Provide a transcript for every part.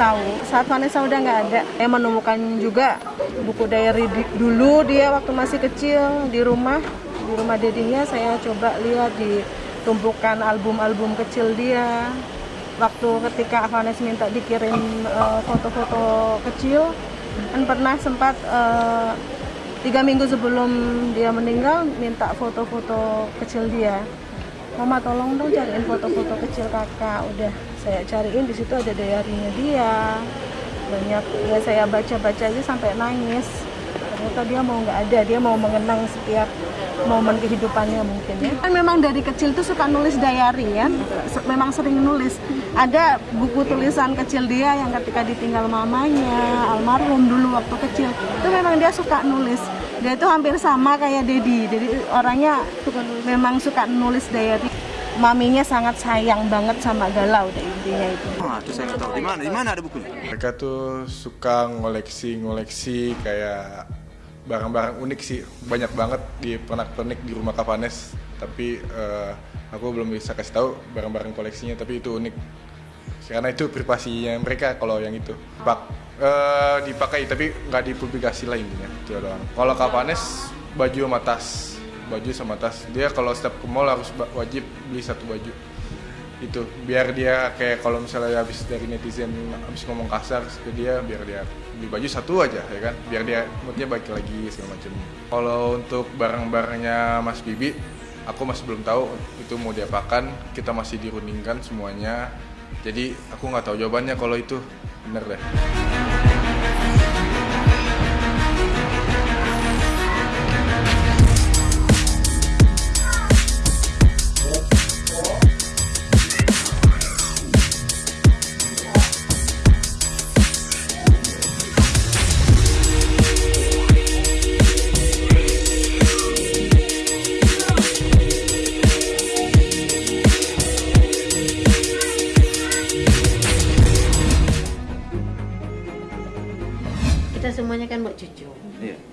tahu. Saat Vanessa udah nggak ada saya menemukan juga buku diary di, dulu dia waktu masih kecil di rumah di rumah dedinya saya coba lihat di tumpukan album-album kecil dia. Waktu ketika Vanessa minta dikirim eh, foto-foto uh, kecil kan pernah sempat uh, tiga minggu sebelum dia meninggal minta foto-foto kecil dia Mama tolong dong cariin foto-foto kecil kakak. Udah saya cariin di situ ada diarinya dia. Banyak ya saya baca-baca aja sampai nangis. Ternyata dia mau nggak ada dia mau mengenang setiap momen kehidupannya mungkin ya. Kan memang dari kecil tuh suka nulis diary ya. Memang sering nulis. Ada buku tulisan kecil dia yang ketika ditinggal mamanya almarhum dulu waktu kecil itu memang dia suka nulis. Dia itu hampir sama kayak Dedi. Jadi orangnya suka memang suka nulis diary. Maminya sangat sayang banget sama galau deh intinya itu. Oh, itu saya nggak tahu. Di mana, di mana ada bukunya? Mereka tuh suka ngoleksi-ngoleksi kayak barang-barang unik sih, banyak banget di pernak-pernik di rumah Kapanes. Tapi uh, aku belum bisa kasih tahu barang-barang koleksinya, tapi itu unik. Karena itu privasinya mereka kalau yang itu. Pak uh, dipakai tapi nggak dipublikasi lah intinya. Itu doang. Kalau Kapanes baju sama tas baju sama tas dia kalau setiap ke mall harus wajib beli satu baju itu biar dia kayak kalau misalnya habis dari netizen habis ngomong kasar ke dia biar dia beli baju satu aja ya kan? Biar dia moodnya baik lagi segala macam kalau untuk barang-barangnya Mas Bibi aku masih belum tahu itu mau diapakan kita masih dirundingkan semuanya. Jadi aku nggak tahu jawabannya kalau itu. Bener deh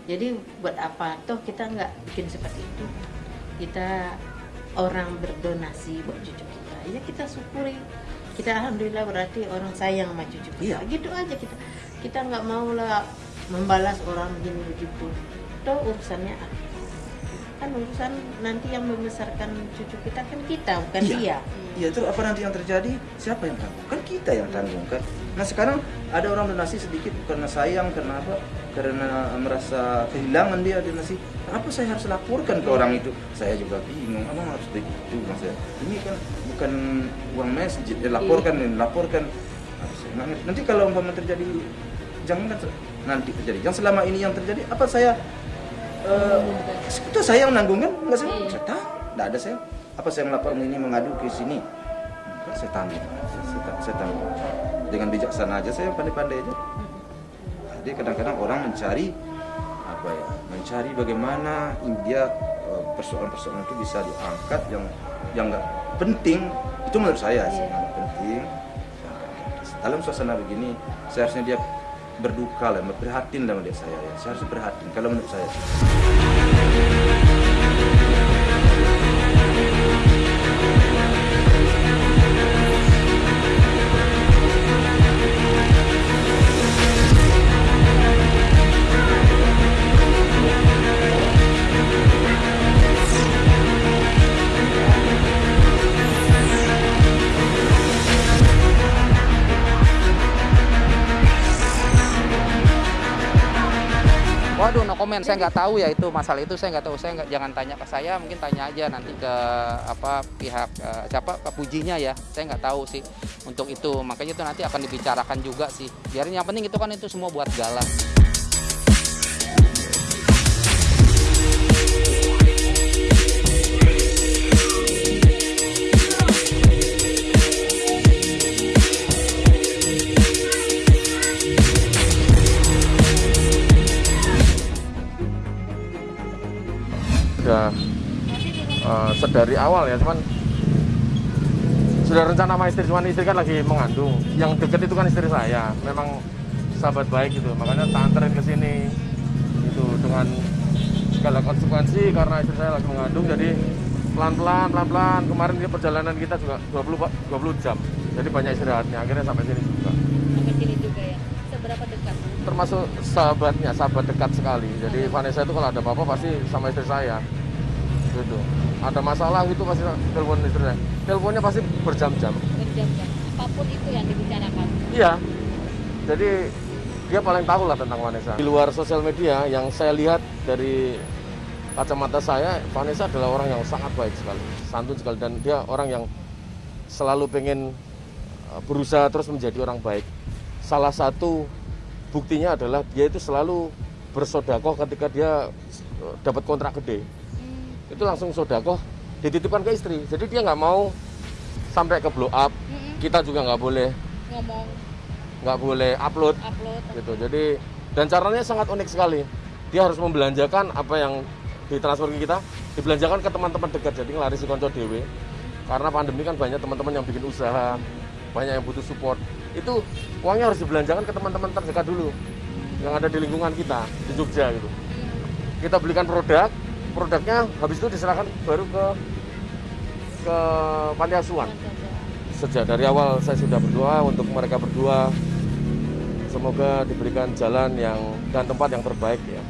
jadi buat apa? Toh kita nggak bikin seperti itu. Kita orang berdonasi buat cucu kita. Ya kita syukuri. Kita alhamdulillah berarti orang sayang sama cucu kita. Iya. gitu aja kita. Kita nggak mau lah membalas orang begini begitu. Toh urusannya kan urusan nanti yang membesarkan cucu kita kan kita bukan iya. dia. Iya terus apa nanti yang terjadi? Siapa yang tanggung? Kan kita yang tanggung kan nah sekarang ada orang donasi sedikit karena sayang karena apa? Karena merasa kehilangan dia donasi. Apa saya harus laporkan ke orang itu? Saya juga bingung apa harus begitu mas ini kan bukan uang masjid ya, laporkan iya. laporkan. Nanti kalau umpama terjadi jangan kan nanti terjadi. Yang selama ini yang terjadi apa saya uh, itu saya yang nanggung kan? Nggak saya saya tahu. Nggak ada saya. Apa saya melapor ini mengadu ke sini? Enggak, saya tanggung saya, saya dengan bijaksana aja saya pandai-pandai aja jadi kadang-kadang orang mencari apa ya mencari bagaimana India eh, persoalan-persoalan itu bisa diangkat yang yang nggak penting itu menurut saya sih nggak penting dalam suasana begini seharusnya dia berduka lah, berprihatin lah melihat saya ya. Saya harus berhati kalau menurut saya. Komen saya nggak tahu ya itu masalah itu. Saya nggak tahu. Saya nggak jangan tanya ke saya. Mungkin tanya aja nanti ke apa pihak uh, siapa ke pujinya ya. Saya nggak tahu sih untuk itu. Makanya itu nanti akan dibicarakan juga sih. Biarin yang penting itu kan itu semua buat galang uh, sedari awal ya cuman sudah rencana sama istri cuman istri kan lagi mengandung. Yang deket itu kan istri saya. Memang sahabat baik gitu. Makanya tak anterin ke sini. Itu dengan segala konsekuensi karena istri saya lagi mengandung. Jadi pelan-pelan pelan-pelan. Kemarin dia perjalanan kita juga 20 20 jam. Jadi banyak istirahatnya. Akhirnya sampai sini juga. Termasuk sahabatnya, sahabat dekat sekali. Jadi Vanessa itu kalau ada apa-apa pasti sama istri saya. Gitu. Ada masalah itu pasti telepon istri saya. Teleponnya pasti berjam-jam. berjam-jam apa pun itu yang dibicarakan Iya. Jadi dia paling tahu lah tentang Vanessa. Di luar sosial media yang saya lihat dari kacamata saya, Vanessa adalah orang yang sangat baik sekali, santun sekali dan dia orang yang selalu pengen uh, berusaha terus menjadi orang baik. Salah satu buktinya adalah dia itu selalu bersodakoh ketika dia uh, dapat kontrak gede. Itu langsung sodakoh dititipkan ke istri. Jadi dia nggak mau sampai ke blow up. Kita juga nggak boleh. Ngomong. Nggak boleh upload. Upload. Gitu. Jadi dan caranya sangat unik sekali. Dia harus membelanjakan apa yang ditransfer ke kita dibelanjakan ke teman-teman dekat. Jadi ngelari si konco dewe. Karena pandemi kan banyak teman-teman yang bikin usaha banyak yang butuh support. Itu uangnya harus dibelanjakan ke teman-teman terdekat dulu yang ada di lingkungan kita di Jogja gitu. Kita belikan produk produknya habis itu diserahkan baru ke ke panti asuhan. Sejak dari awal saya sudah berdoa untuk mereka berdua. Semoga diberikan jalan yang dan tempat yang terbaik ya.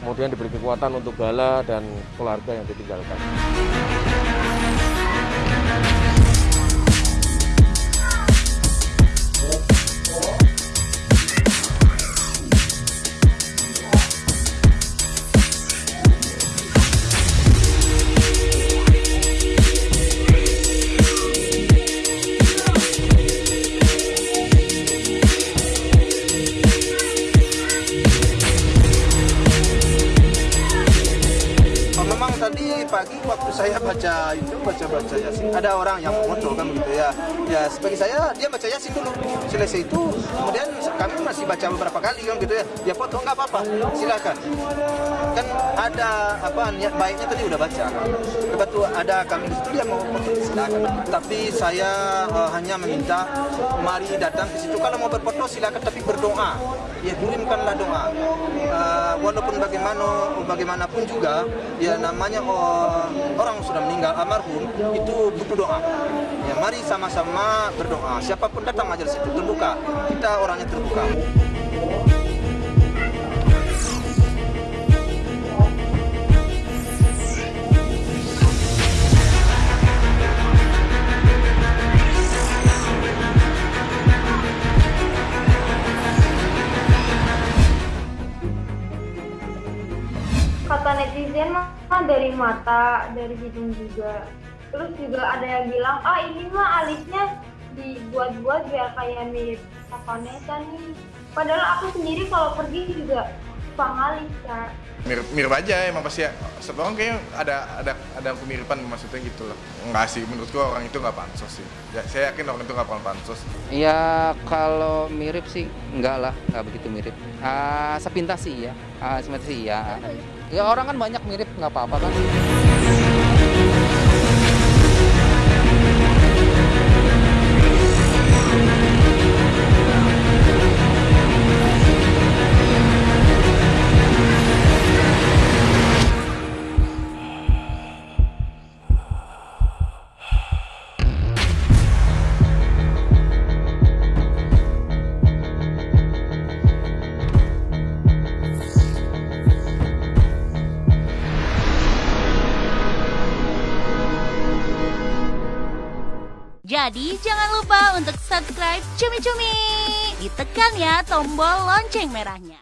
Kemudian diberi kekuatan untuk Gala dan keluarga yang ditinggalkan baca itu baca baca yasin ada orang yang foto kan begitu ya. Ya sebagai saya dia baca yasin dulu selesai itu kemudian kami masih baca beberapa kali kan gitu ya. Dia foto nggak apa-apa. Silakan. Kan ada apa niat baiknya tadi udah baca. Kan ada kami di situ dia mau foto silakan. Tapi saya eh, hanya meminta mari datang ke situ. Kalau mau berfoto silakan. Tapi berdoa. Ya kirimkanlah doa. Eh, walaupun bagaimana bagaimanapun juga ya namanya oh, orang sudah meninggal almarhum itu butuh doa. Ya mari sama-sama berdoa. Siapa pun datang majelis itu terbuka. Kita orangnya terbuka mata dari hidung juga. Terus juga ada yang bilang ah ini mah alisnya dibuat-buat biar kayak mirip Vanessa nih. Padahal aku sendiri kalau pergi juga suka ngalis kak. Mirip mirip aja emang pasti ya. Setiap orang kayaknya ada ada ada kemiripan maksudnya gitu loh. Enggak sih menurut gua orang itu nggak pansos sih. Ya, saya yakin orang itu nggak pernah pansos. Ya kalau mirip sih enggak lah, enggak begitu mirip. Ah, sepintas sih ya, ah, sepintas sih ya. Ya orang kan banyak mirip nggak apa-apa kan. Jadi jangan lupa untuk subscribe Cumi Cumi. Ditekan ya tombol lonceng merahnya.